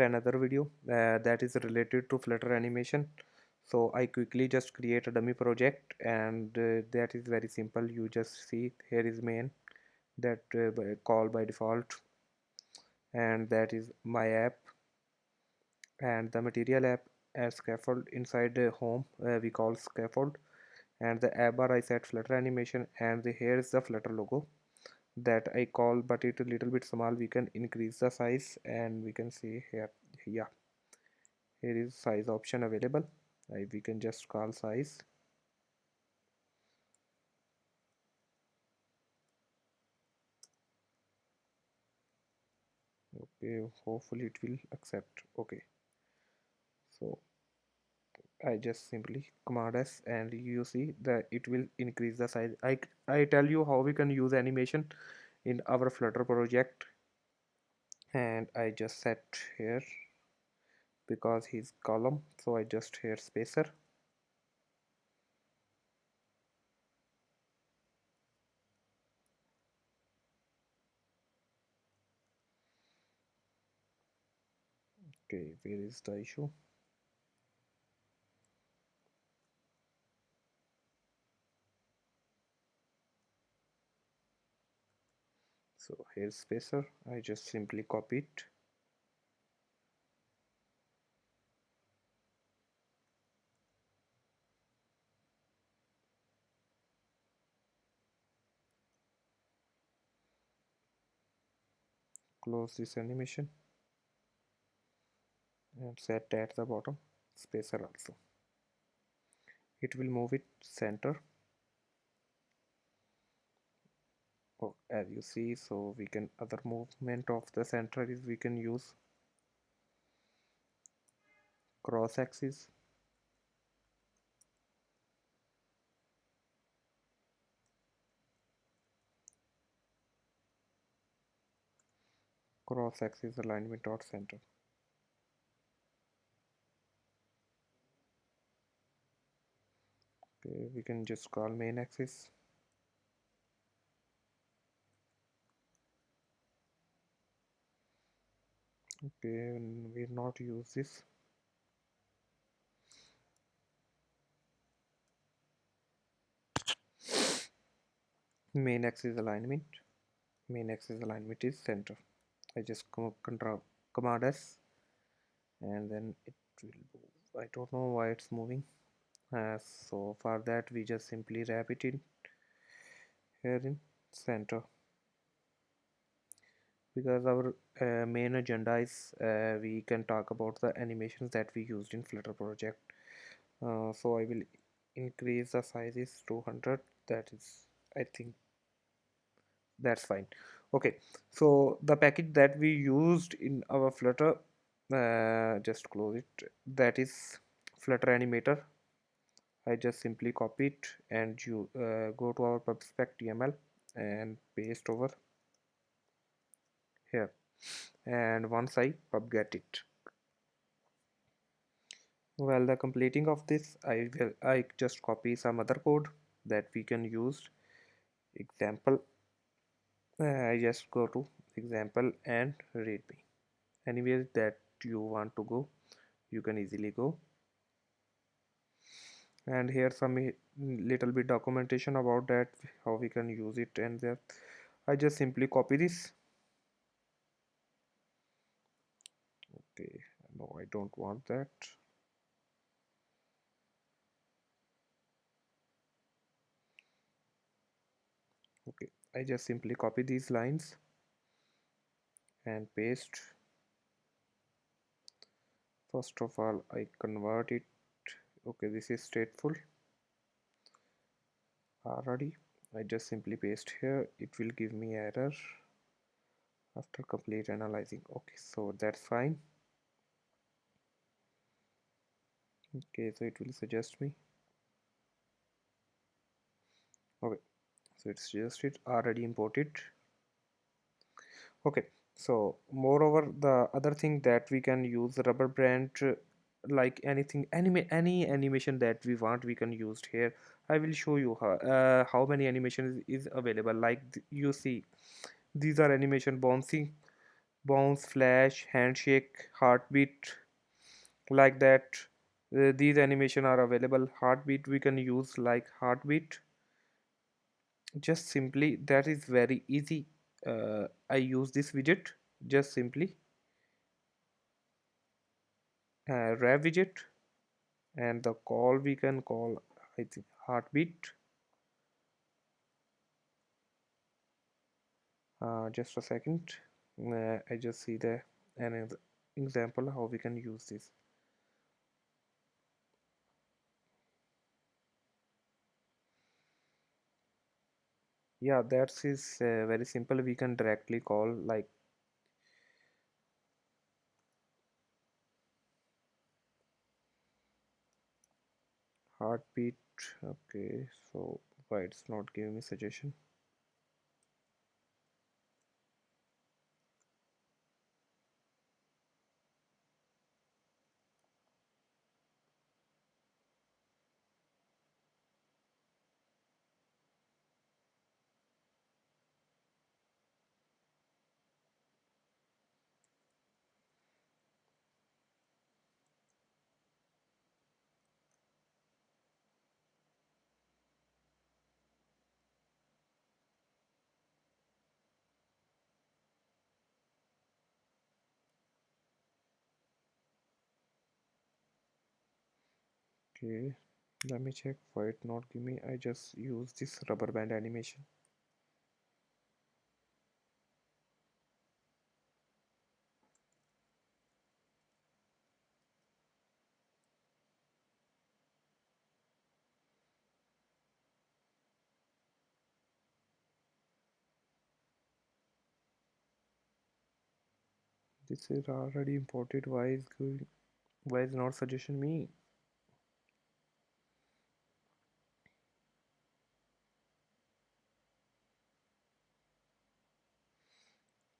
another video uh, that is related to flutter animation. So I quickly just create a dummy project and uh, that is very simple. You just see here is main that uh, call by default. And that is my app. And the material app as scaffold inside the home uh, we call scaffold. And the app bar I set flutter animation and the, here is the flutter logo that I call but it a little bit small we can increase the size and we can see here yeah here is size option available. Uh, we can just call size. Okay hopefully it will accept. Okay. So I just simply command S and you see that it will increase the size. I, I tell you how we can use animation in our flutter project. And I just set here because he's column so I just here spacer. Okay where is the issue so here's spacer. I just simply copy it close this animation. And set at the bottom. Spacer also. It will move it center oh, as you see so we can other movement of the center is we can use cross axis cross axis alignment dot center. Okay we can just call main axis okay we not use this. Main axis alignment. Main axis alignment is center. I just control command S and then it will move. I don't know why it's moving. Uh, so for that we just simply wrap it in here in center because our uh, main agenda is uh, we can talk about the animations that we used in flutter project. Uh, so I will increase the sizes is 200 that is I think that's fine. Okay so the package that we used in our flutter uh, just close it. That is flutter animator. I just simply copy it and you uh, go to our pubspec.tml and paste over here. And once I pub get it. Well the completing of this I will I just copy some other code that we can use. Example uh, I just go to example and readme anywhere that you want to go you can easily go. And here some little bit documentation about that how we can use it and there I just simply copy this okay no I don't want that. Okay I just simply copy these lines and paste. First of all I convert it. Okay this is stateful. Already I just simply paste here. It will give me error after complete analyzing. Okay so that's fine okay so it will suggest me. Okay so it's just it already imported. Okay so moreover the other thing that we can use rubber band like anything anime any animation that we want we can use here. I will show you how, uh, how many animations is available. Like you see these are animation bouncing bounce flash handshake heartbeat like that these animation are available. Heartbeat we can use like heartbeat. Just simply that is very easy. Uh, I use this widget just simply. Uh, rev widget and the call we can call I think heartbeat. Uh, just a second. Uh, I just see the an example how we can use this yeah that's uh, very simple we can directly call like heartbeat. Okay so why it's not giving me suggestion okay let me check why it. Not give me I just use this rubber band animation. This is already imported. Why is going why is not suggestion me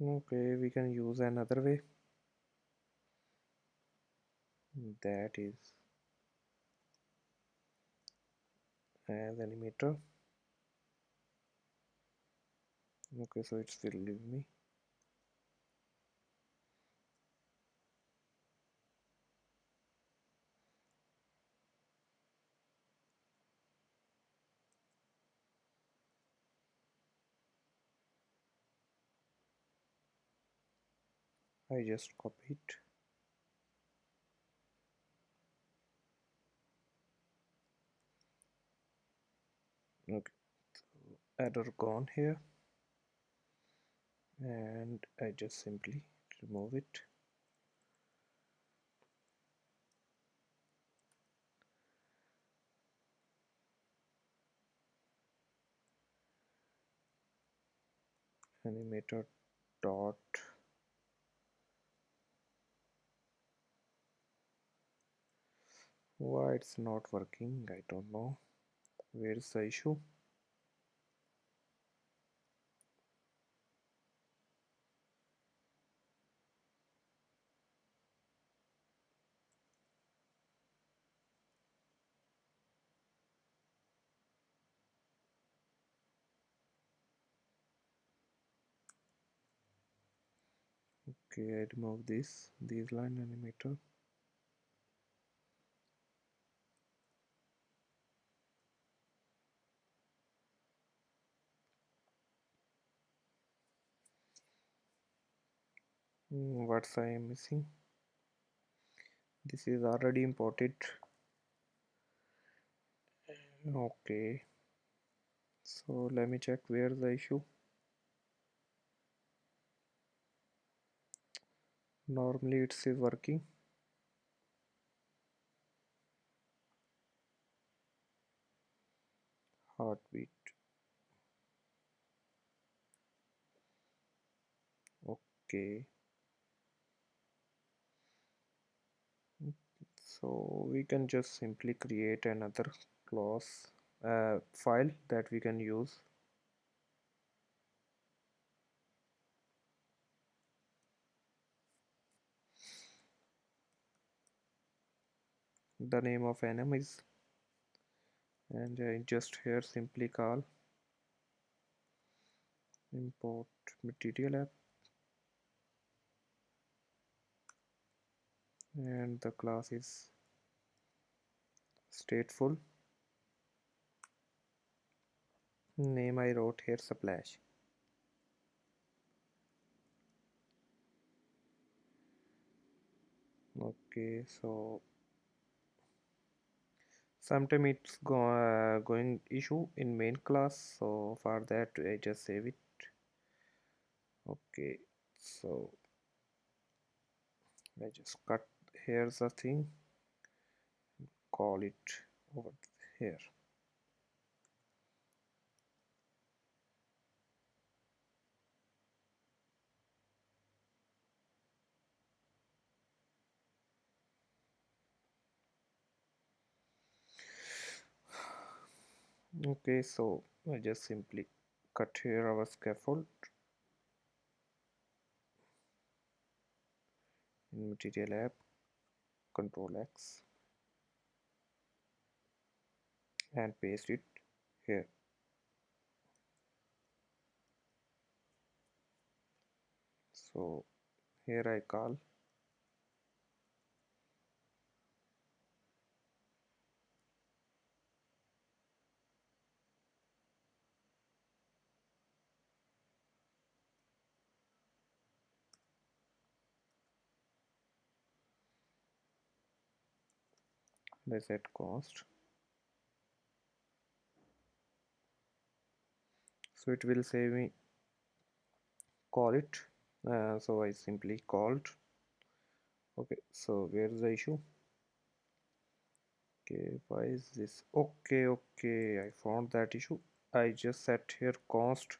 okay we can use another way. That is as animator okay so it's will leave me I just copy it okay error gone here. And I just simply remove it. Animator dot why it's not working I don't know. Where's the issue? Okay I remove this this line animator what's I am missing? This is already imported. Okay. So let me check where the issue. Normally it's working. Heartbeat. Okay so we can just simply create another class uh, file that we can use. The name of enum is and uh, just here simply call import material app and the class is stateful. Name I wrote here splash. Okay so sometime it's go uh, going issue in main class so for that I just save it. Okay so I just cut here's the thing. Call it over here. Okay so I just simply cut here our scaffold. In material app control X and paste it here. So here I call I set cost. So it will say me call it uh, so I simply called. Okay so where's the issue? Okay why is this? Okay okay I found that issue. I just set here cost.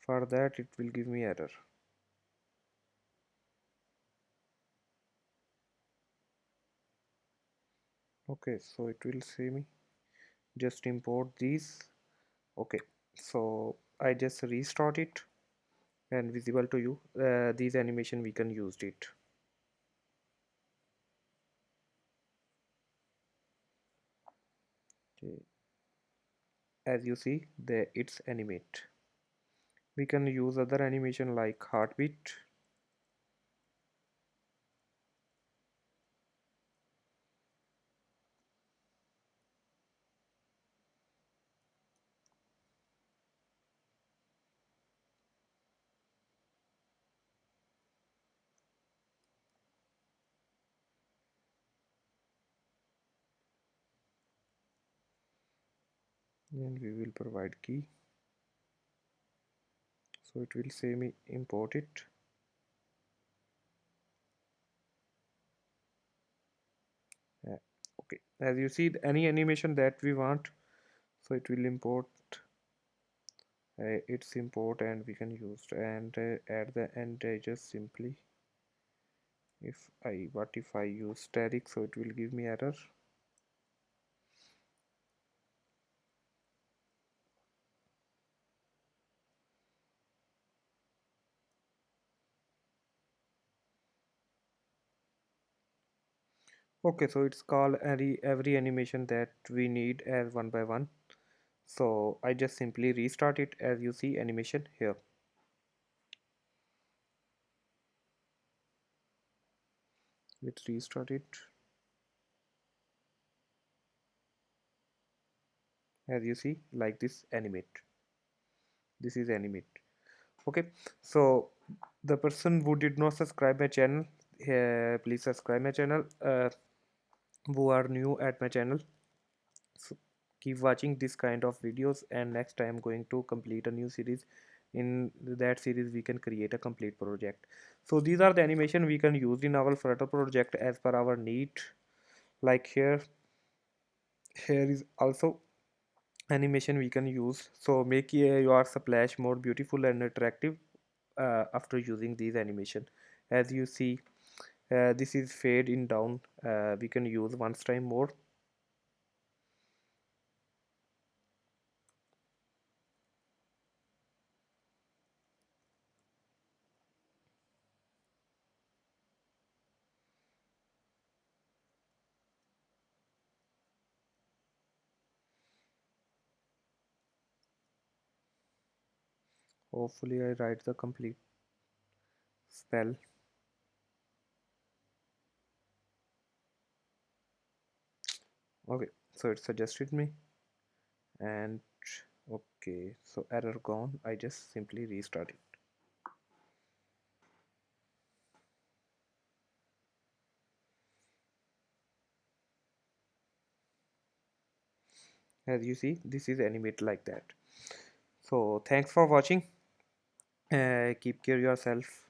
For that it will give me error okay so it will say me. Just import these. Okay so I just restart it and visible to you. Uh, these animation we can use it. Okay. As you see there it's animate. We can use other animation like heartbeat and we will provide key. So it will say me import it. Yeah. okay. As you see any animation that we want so it will import uh, its import and we can use and uh, at the end I just simply. If I what if I use static so it will give me error okay so it's called every every animation that we need as one by one. So I just simply restart it as you see animation here. Let's restart it as you see like this animate. This is animate. Okay so the person who did not subscribe my channel uh, please subscribe my channel. Uh, who are new at my channel. So keep watching this kind of videos and next time I'm going to complete a new series. In that series we can create a complete project. So these are the animation we can use in our flutter project as per our need. Like here here is also animation we can use. So make your splash more beautiful and attractive uh, after using these animation. As you see this is fade in down. Uh, we can use once time more. Hopefully I write the complete spell okay so it suggested me and okay so error gone. I just simply restart it as you see this is animated like that. So thanks for watching. Uh, keep care yourself